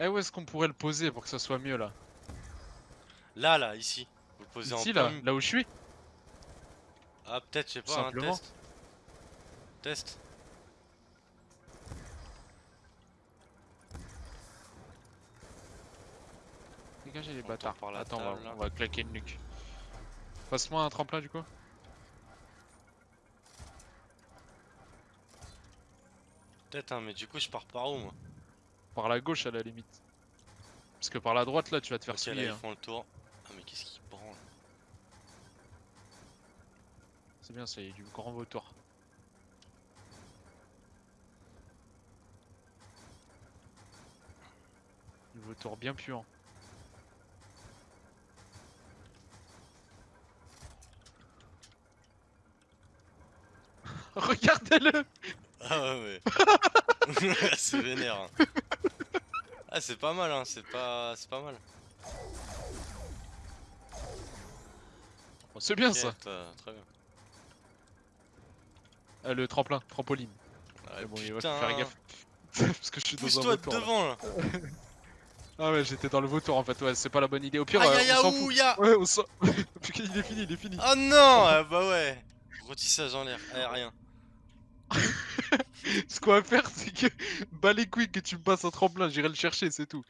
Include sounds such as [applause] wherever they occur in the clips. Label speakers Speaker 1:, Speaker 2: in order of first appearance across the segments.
Speaker 1: Eh, où est-ce qu'on pourrait le poser pour que ça soit mieux là
Speaker 2: Là, là, ici. Vous le posez
Speaker 1: Ici
Speaker 2: en
Speaker 1: là, là où je suis
Speaker 2: Ah, peut-être, je sais pas, un
Speaker 1: simplement.
Speaker 2: test. Test.
Speaker 1: Dégagez les
Speaker 2: On
Speaker 1: bâtards.
Speaker 2: part par la
Speaker 1: Attends, va, on va claquer une nuque. Passe-moi un tremplin du coup.
Speaker 2: Peut-être, hein, mais du coup, je pars par où, moi?
Speaker 1: Par la gauche à la limite. Parce que par la droite là, tu vas te faire
Speaker 2: Ok, là,
Speaker 1: souiller.
Speaker 2: ils
Speaker 1: hein.
Speaker 2: font le tour. Ah, mais qu'est-ce qui branle
Speaker 1: C'est bien, c'est du grand vautour. Du vautour bien puant. [laughs] Regardez-le
Speaker 2: Ah ouais, mais. [laughs] [laughs] c'est vénère. hein. Ah, c'est pas mal, hein, c'est pas... c'est pas mal.
Speaker 1: C'est bien ça
Speaker 2: Très bien.
Speaker 1: Ah, Le tremplin, trampoline.
Speaker 2: Ah,
Speaker 1: Mais bon, il va faire gaffe. [laughs] Parce que je suis dans un
Speaker 2: Pousse-toi
Speaker 1: vautour.
Speaker 2: devant, là. [laughs]
Speaker 1: Ah ouais, j'étais dans le vautour en fait, ouais, c'est pas la bonne idée. Au pire, euh, on s'en
Speaker 2: ya
Speaker 1: Ouais, on s'en... [laughs] Il est fini, il est fini.
Speaker 2: Oh non ah, Bah ouais Rôtissage en l'air, aérien. [laughs]
Speaker 1: Ce qu'on va faire, c'est que [laughs] bas les couilles que tu me passes un tremplin, j'irai le chercher, c'est tout.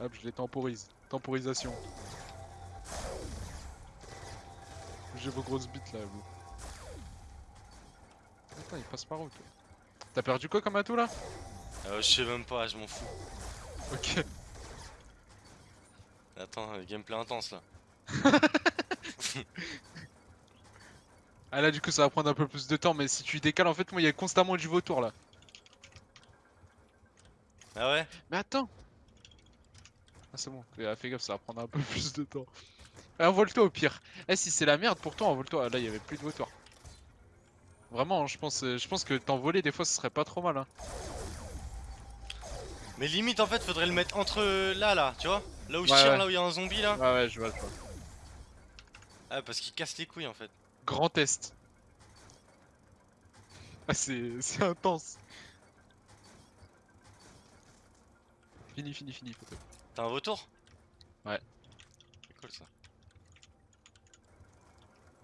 Speaker 1: Hop, je les temporise. Temporisation. J'ai vos grosses bites là, vous. Attends, il passe par où toi? T'as perdu quoi comme atout là?
Speaker 2: Euh, je sais même pas, je m'en fous.
Speaker 1: Ok.
Speaker 2: Attends, euh, gameplay intense là. [laughs]
Speaker 1: Ah là, du coup, ça va prendre un peu plus de temps, mais si tu décales, en fait, moi, il y a constamment du vautour là.
Speaker 2: Ah ouais?
Speaker 1: Mais attends Ah c'est bon, fais, fais gaffe, ça va prendre un peu [laughs] plus de temps. Eh, envole-toi au pire. Eh si c'est la merde pour toi, envole-toi. Ah, Là il y avait plus de vautour. Vraiment, je pense, je pense que t'envoler des fois ce serait pas trop mal. Hein.
Speaker 2: Mais limite en fait faudrait le mettre entre euh, là là, tu vois? Là où je tire,
Speaker 1: ouais.
Speaker 2: là où il y a un zombie là.
Speaker 1: Ouais ouais, je vois, je vois.
Speaker 2: Ah parce qu'il casse les couilles en fait.
Speaker 1: Grand test. Ah c'est intense. Fini, fini, fini.
Speaker 2: T'as un retour?
Speaker 1: Ouais.
Speaker 2: C'est cool ça.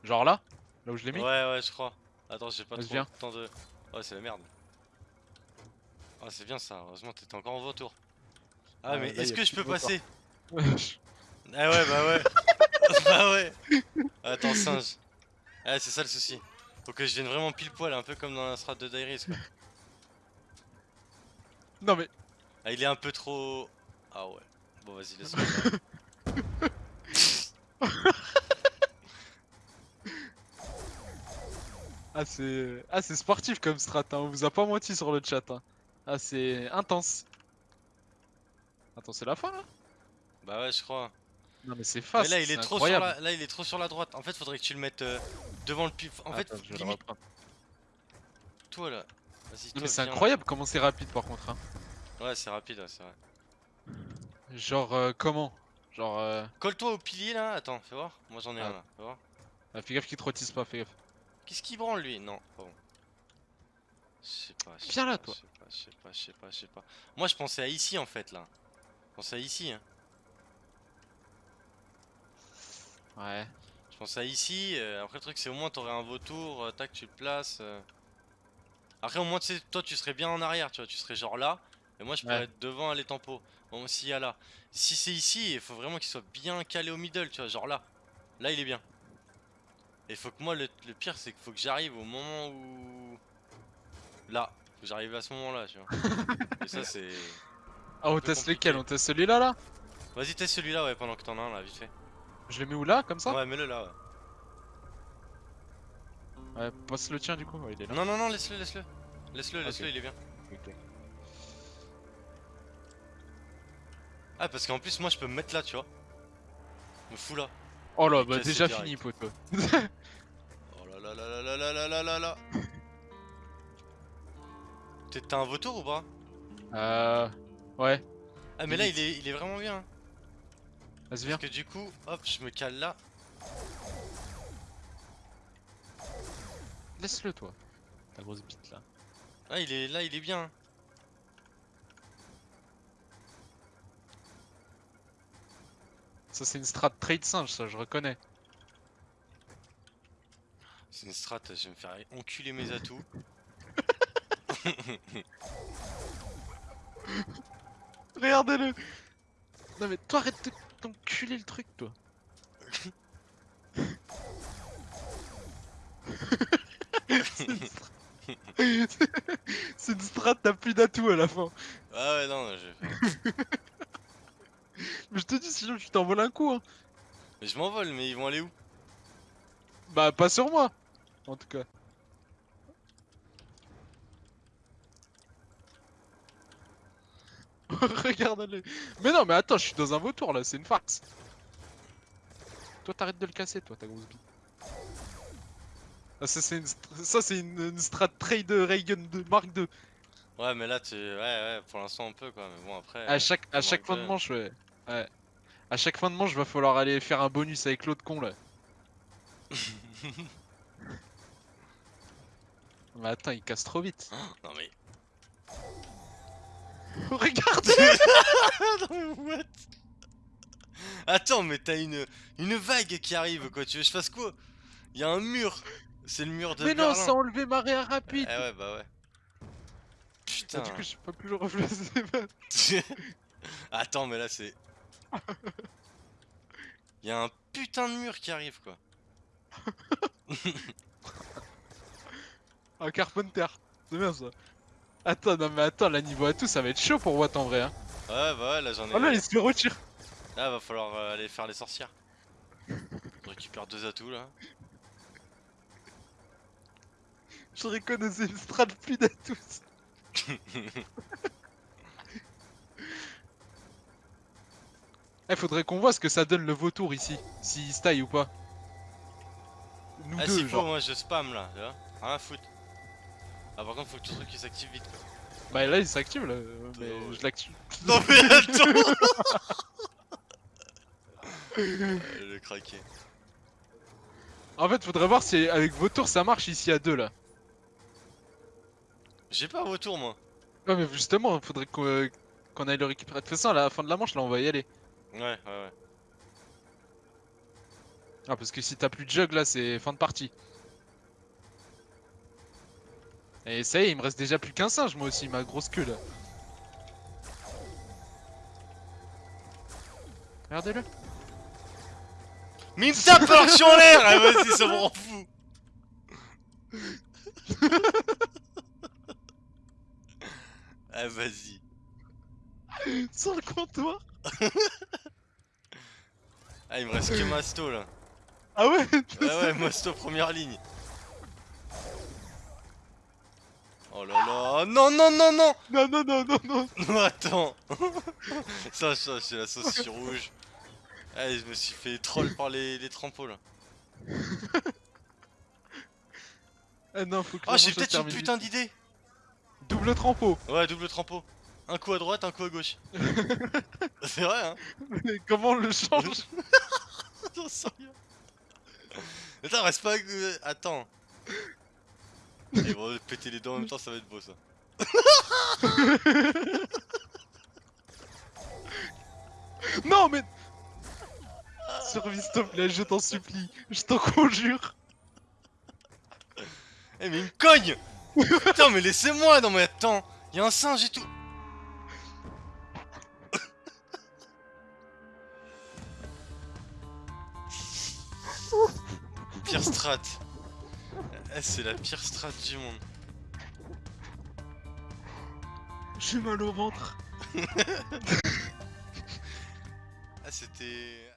Speaker 1: Genre là? Là où je l'ai mis?
Speaker 2: Ouais ouais je crois. Attends j'ai pas trop
Speaker 1: viens.
Speaker 2: le temps de... Ouais c'est la merde. Ah c'est bien ça, heureusement t'étais encore en retour. Ah
Speaker 1: Ouais,
Speaker 2: mais est-ce que je peux passer? [laughs] Ah ouais bah ouais. [laughs] bah ouais. Attends singe. Ah c'est ça le souci. Faut que je vienne vraiment pile poil, un peu comme dans la strat de Dairies quoi.
Speaker 1: Non mais
Speaker 2: Ah il est un peu trop... Ah ouais. Bon vas-y laisse-moi.
Speaker 1: Ah c'est ah c'est sportif comme strat, hein. on vous a pas menti sur le chat. Hein. Ah c'est intense. Attends, c'est la fin là?
Speaker 2: Bah ouais je crois.
Speaker 1: Non mais c'est
Speaker 2: Mais
Speaker 1: fast.
Speaker 2: là il est trop
Speaker 1: incroyable.
Speaker 2: sur la... là il est trop sur la droite. En fait faudrait que tu le mettes euh, devant le pif. En fait
Speaker 1: Attends, le
Speaker 2: limite toi là. Toi
Speaker 1: mais c'est incroyable comment c'est rapide par contre. Hein.
Speaker 2: Ouais c'est rapide ouais, c'est vrai.
Speaker 1: Genre euh, comment? Genre euh...
Speaker 2: Colle-toi au pilier là. Attends fais voir. Moi j'en ai
Speaker 1: Ah.
Speaker 2: un là. Fais voir.
Speaker 1: ah, fais gaffe qu'il te rôtisse pas, fais gaffe.
Speaker 2: Qu'est-ce qu'il branle lui? Non pas bon. Je sais pas.
Speaker 1: Viens là, toi.
Speaker 2: Je sais pas, je sais pas, je sais pas, je sais pas. Moi je pensais à ici en fait là. Je pensais à ici. Hein.
Speaker 1: Ouais.
Speaker 2: Je pensais à ici. euh, après le truc c'est au moins t'aurais un vautour. euh, tac tu le places. euh. Après au moins tu sais toi tu serais bien en arrière tu vois. Tu serais genre là. Et moi je pourrais
Speaker 1: Ouais.
Speaker 2: être devant à les tempos. Bon s'il y a là. Si c'est ici il faut vraiment qu'il soit bien calé au middle tu vois. Genre là. Là il est bien. Et faut que moi le, le pire c'est qu'il faut que j'arrive au moment où... Là. Faut que j'arrive à ce moment là tu vois. [laughs] Et ça c'est...
Speaker 1: Ah on teste lequel? On teste celui-là là?
Speaker 2: Vas-y teste celui-là ouais pendant que t'en as un là vite fait.
Speaker 1: Je le mets où là comme ça
Speaker 2: Ouais mets-le là ouais.
Speaker 1: Ouais, passe le tien du coup, ouais, il est là.
Speaker 2: Non non non laisse-le laisse-le. Laisse-le laisse-le
Speaker 1: Ok.
Speaker 2: il est bien.
Speaker 1: Ok.
Speaker 2: Ah parce qu'en plus moi je peux me mettre là tu vois. Me fous là.
Speaker 1: Oh là, bah déjà fini poteau.
Speaker 2: Oh là là là là là là là là là T'as un vautour ou pas?
Speaker 1: Euh... Ouais,
Speaker 2: Ah mais là il est, il est vraiment bien. Parce que du coup, hop, je me cale là.
Speaker 1: Laisse-le toi, ta grosse bite là.
Speaker 2: Ah il est là, il est bien.
Speaker 1: Ça c'est une strat trade singe ça, je reconnais.
Speaker 2: C'est une strat, je vais me faire enculer mes atouts. [laughs] [laughs]
Speaker 1: Regardez-le Non mais toi arrête de t'enculer le truc toi [laughs] C'est une strat- C'est une strat, t'as plus d'atouts à la fin.
Speaker 2: Ah ouais, non, je... [laughs]
Speaker 1: Mais je te dis, sinon tu t'envoles un coup. Hein.
Speaker 2: Mais je m'envole, mais ils vont aller où?
Speaker 1: Bah, pas sur moi, en tout cas. [laughs] Regarde-le. Mais non, mais attends, je suis dans un vautour là, c'est une farce. Toi, t'arrêtes de le casser, toi, ta grosse bite. Ah, ça, c'est une, ça, une, une strat trade Reagan de Mark 2.
Speaker 2: Ouais, mais là, tu... Ouais, ouais, pour l'instant, on peut, quoi. Mais bon, après...
Speaker 1: À chaque, à chaque fin de
Speaker 2: 2.
Speaker 1: manche, ouais. ouais. À chaque fin de manche, va falloir aller faire un bonus avec l'autre con là. [laughs] Mais attends, il casse trop vite.
Speaker 2: Non, mais... [laughs]
Speaker 1: Regarde [laughs] [laughs]
Speaker 2: non, mais what? Attends, mais t'as une... Une vague qui arrive, quoi. Tu veux que je fasse quoi? Il y a un mur. C'est le mur de
Speaker 1: Mais non, ça a enlevé ma réa rapide
Speaker 2: Eh ouais, bah ouais.
Speaker 1: Ah,
Speaker 2: Putain.
Speaker 1: Du coup, le replacer.
Speaker 2: Attends, mais là, c'est... Il y a un putain de mur qui arrive, quoi.
Speaker 1: Un Carpenter. C'est bien ça. Attends, non mais attends, là niveau atout, ça va être chaud pour Watt en vrai. Hein.
Speaker 2: Ouais, bah ouais, là, j'en ai...
Speaker 1: Oh là, il se fait retire.
Speaker 2: Là, va falloir euh, aller faire les sorcières. Je récupère deux atouts, là.
Speaker 1: Je reconnaissais une strat plus d'atout. [laughs] Eh, faudrait qu'on voit ce que ça donne le vautour ici. S'il se taille ou pas. Nous
Speaker 2: Ah,
Speaker 1: deux,
Speaker 2: s'il faut, moi, je spam, là, tu vois. Rien à foutre. Ah, par contre, faut que ton truc, il s'active vite, quoi.
Speaker 1: Bah là, il s'active là. Mais
Speaker 2: Oh,
Speaker 1: je l'active. [laughs]
Speaker 2: Non, mais attends [laughs] Euh, Le craqué.
Speaker 1: En fait, faudrait voir si avec vautour ça marche ici à deux là.
Speaker 2: J'ai pas un retour, moi.
Speaker 1: Ouais, mais justement, faudrait qu'on euh, qu'on aille le récupérer. De toute façon, à la fin de la manche, là, on va y aller.
Speaker 2: Ouais, ouais, ouais.
Speaker 1: Ah, parce que si t'as plus de jug là, c'est fin de partie. Et ça y est, il me reste déjà plus qu'un singe, moi aussi, ma grosse queue là. Regardez-le.
Speaker 2: Mais il me tape alors que je suis en l'air Ah, vas-y, ça m'en fout Ah, vas-y.
Speaker 1: Sur le comptoir.
Speaker 2: Ah, il me reste que Masto, là.
Speaker 1: Ah ouais
Speaker 2: Ouais, ouais, Masto, première ligne. Oh là là Non, non, non, non
Speaker 1: Non, non, non, non, non. [laughs]
Speaker 2: Non, attends [laughs] Ça, ça, c'est la sauce sur rouge. Ah, je me suis fait troll par les, les là.
Speaker 1: Ah non, faut que
Speaker 2: Ah, j'ai peut-être une putain d'idée
Speaker 1: Double trempeau.
Speaker 2: Ouais, double trampo. Un coup à droite, un coup à gauche. [laughs] c'est vrai, hein
Speaker 1: Mais comment on le change
Speaker 2: J'en sais rien. Attends, reste pas. Attends. Ils vont péter les dents en même temps, ça va être beau ça. [laughs]
Speaker 1: Non, mais. Survie, s'il te plaît, je t'en supplie. Je t'en conjure.
Speaker 2: Eh, mais il me cogne Putain, mais laissez-moi Non, mais attends Y'a un singe et tout Pire strat. Eh, c'est la pire strat du monde.
Speaker 1: J'ai mal au ventre. [laughs]
Speaker 2: Ah, c'était.